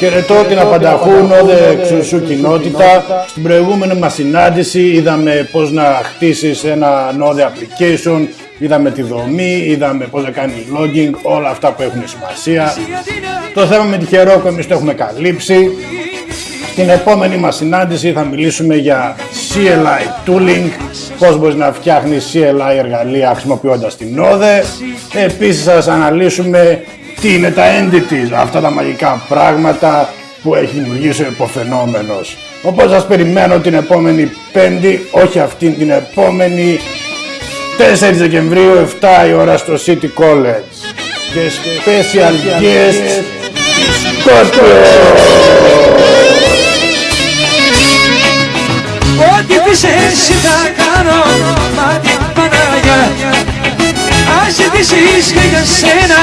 Χαιρετώ την απανταχού νόδε εξουσού κοινότητα. Στην προηγούμενη μας συνάντηση είδαμε πώς να χτίσεις ένα νόδε application, είδαμε τη δομή, είδαμε πώς να κάνει logging, όλα αυτά που έχουν σημασία. Το θέμα με τη Heroku εμείς το έχουμε καλύψει. Στην επόμενη μας συνάντηση θα μιλήσουμε για CLI tooling, πώς μπορείς να φτιάχνεις CLI εργαλεία χρησιμοποιώντας την Node. Επίσης θα σας αναλύσουμε τι είναι τα entities, αυτά τα μαγικά πράγματα που έχει δημιουργήσει ο υποφαινόμενος. Οπότε σας περιμένω την επόμενη πέμπτη, όχι αυτή την επόμενη 4 Δεκεμβρίου 7 η ώρα στο City College. Και special guest Scorpio! Ό,τι πεις εσύ θα κάνω Μα την Παναγιά Ας ζητήσεις και για σένα